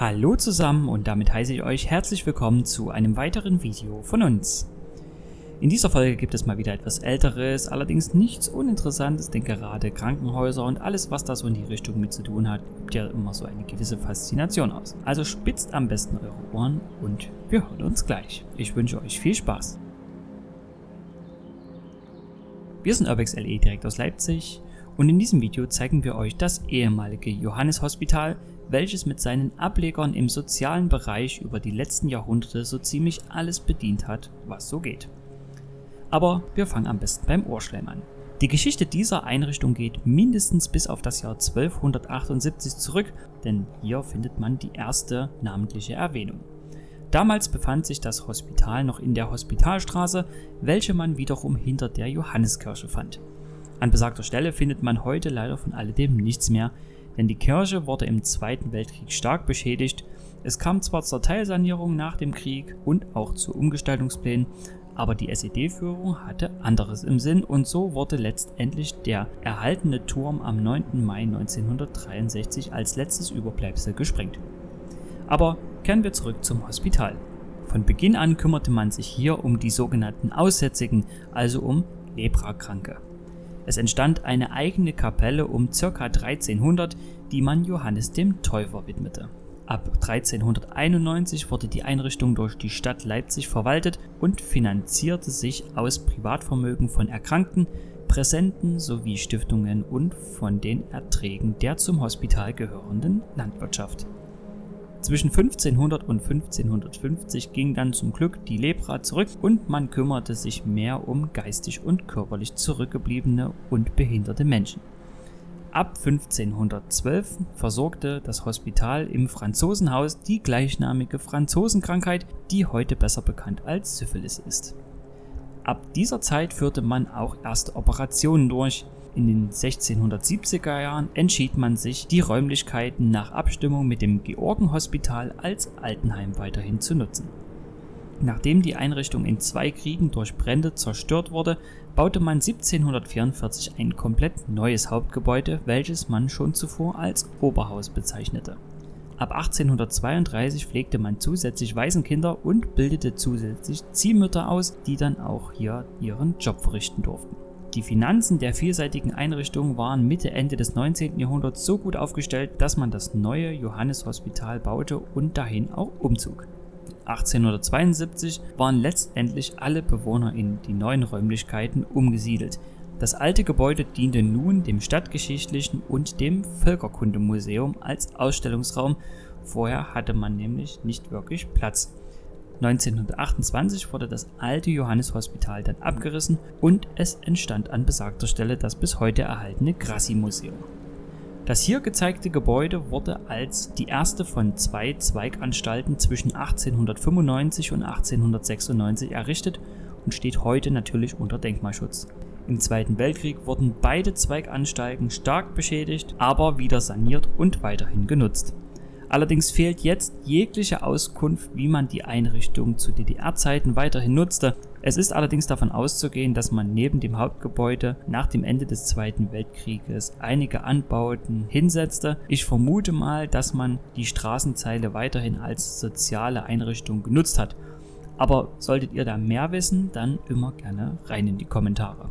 Hallo zusammen und damit heiße ich euch herzlich willkommen zu einem weiteren Video von uns. In dieser Folge gibt es mal wieder etwas älteres, allerdings nichts uninteressantes, denn gerade Krankenhäuser und alles was da so in die Richtung mit zu tun hat, gibt ja immer so eine gewisse Faszination aus. Also spitzt am besten eure Ohren und wir hören uns gleich. Ich wünsche euch viel Spaß. Wir sind Urbex LE direkt aus Leipzig und in diesem Video zeigen wir euch das ehemalige Johannes Hospital, welches mit seinen Ablegern im sozialen Bereich über die letzten Jahrhunderte so ziemlich alles bedient hat, was so geht. Aber wir fangen am besten beim Ohrschleim an. Die Geschichte dieser Einrichtung geht mindestens bis auf das Jahr 1278 zurück, denn hier findet man die erste namentliche Erwähnung. Damals befand sich das Hospital noch in der Hospitalstraße, welche man wiederum hinter der Johanneskirche fand. An besagter Stelle findet man heute leider von alledem nichts mehr, denn die Kirche wurde im Zweiten Weltkrieg stark beschädigt. Es kam zwar zur Teilsanierung nach dem Krieg und auch zu Umgestaltungsplänen, aber die SED-Führung hatte anderes im Sinn und so wurde letztendlich der erhaltene Turm am 9. Mai 1963 als letztes Überbleibsel gesprengt. Aber kehren wir zurück zum Hospital. Von Beginn an kümmerte man sich hier um die sogenannten Aussätzigen, also um Leprakranke. Es entstand eine eigene Kapelle um ca. 1300, die man Johannes dem Täufer widmete. Ab 1391 wurde die Einrichtung durch die Stadt Leipzig verwaltet und finanzierte sich aus Privatvermögen von Erkrankten, Präsenten sowie Stiftungen und von den Erträgen der zum Hospital gehörenden Landwirtschaft. Zwischen 1500 und 1550 ging dann zum Glück die Lepra zurück und man kümmerte sich mehr um geistig und körperlich zurückgebliebene und behinderte Menschen. Ab 1512 versorgte das Hospital im Franzosenhaus die gleichnamige Franzosenkrankheit, die heute besser bekannt als Syphilis ist. Ab dieser Zeit führte man auch erste Operationen durch, in den 1670er Jahren entschied man sich, die Räumlichkeiten nach Abstimmung mit dem Georgenhospital als Altenheim weiterhin zu nutzen. Nachdem die Einrichtung in zwei Kriegen durch Brände zerstört wurde, baute man 1744 ein komplett neues Hauptgebäude, welches man schon zuvor als Oberhaus bezeichnete. Ab 1832 pflegte man zusätzlich Waisenkinder und bildete zusätzlich Ziehmütter aus, die dann auch hier ihren Job verrichten durften. Die Finanzen der vielseitigen Einrichtung waren Mitte Ende des 19. Jahrhunderts so gut aufgestellt, dass man das neue Johanneshospital baute und dahin auch umzog. 1872 waren letztendlich alle Bewohner in die neuen Räumlichkeiten umgesiedelt. Das alte Gebäude diente nun dem Stadtgeschichtlichen und dem Völkerkundemuseum als Ausstellungsraum, vorher hatte man nämlich nicht wirklich Platz. 1928 wurde das alte Johanneshospital dann abgerissen und es entstand an besagter Stelle das bis heute erhaltene Grassi-Museum. Das hier gezeigte Gebäude wurde als die erste von zwei Zweiganstalten zwischen 1895 und 1896 errichtet und steht heute natürlich unter Denkmalschutz. Im Zweiten Weltkrieg wurden beide Zweiganstalten stark beschädigt, aber wieder saniert und weiterhin genutzt. Allerdings fehlt jetzt jegliche Auskunft, wie man die Einrichtung zu DDR-Zeiten weiterhin nutzte. Es ist allerdings davon auszugehen, dass man neben dem Hauptgebäude nach dem Ende des Zweiten Weltkrieges einige Anbauten hinsetzte. Ich vermute mal, dass man die Straßenzeile weiterhin als soziale Einrichtung genutzt hat. Aber solltet ihr da mehr wissen, dann immer gerne rein in die Kommentare.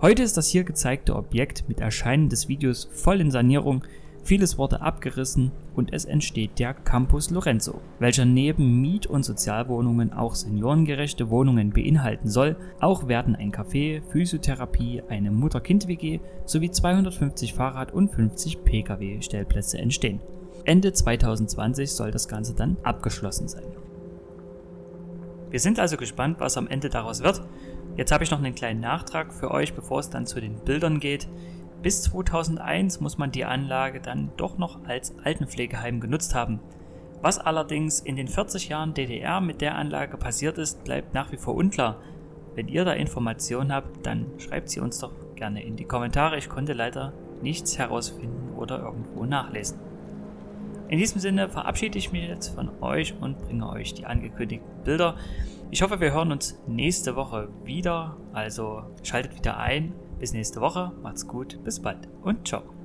Heute ist das hier gezeigte Objekt mit Erscheinen des Videos voll in Sanierung. Vieles wurde abgerissen und es entsteht der Campus Lorenzo, welcher neben Miet- und Sozialwohnungen auch seniorengerechte Wohnungen beinhalten soll. Auch werden ein Café, Physiotherapie, eine Mutter-Kind-WG sowie 250 Fahrrad- und 50 Pkw-Stellplätze entstehen. Ende 2020 soll das Ganze dann abgeschlossen sein. Wir sind also gespannt, was am Ende daraus wird. Jetzt habe ich noch einen kleinen Nachtrag für euch, bevor es dann zu den Bildern geht. Bis 2001 muss man die Anlage dann doch noch als Altenpflegeheim genutzt haben. Was allerdings in den 40 Jahren DDR mit der Anlage passiert ist, bleibt nach wie vor unklar. Wenn ihr da Informationen habt, dann schreibt sie uns doch gerne in die Kommentare. Ich konnte leider nichts herausfinden oder irgendwo nachlesen. In diesem Sinne verabschiede ich mich jetzt von euch und bringe euch die angekündigten Bilder. Ich hoffe, wir hören uns nächste Woche wieder, also schaltet wieder ein. Bis nächste Woche, macht's gut, bis bald. Und ciao.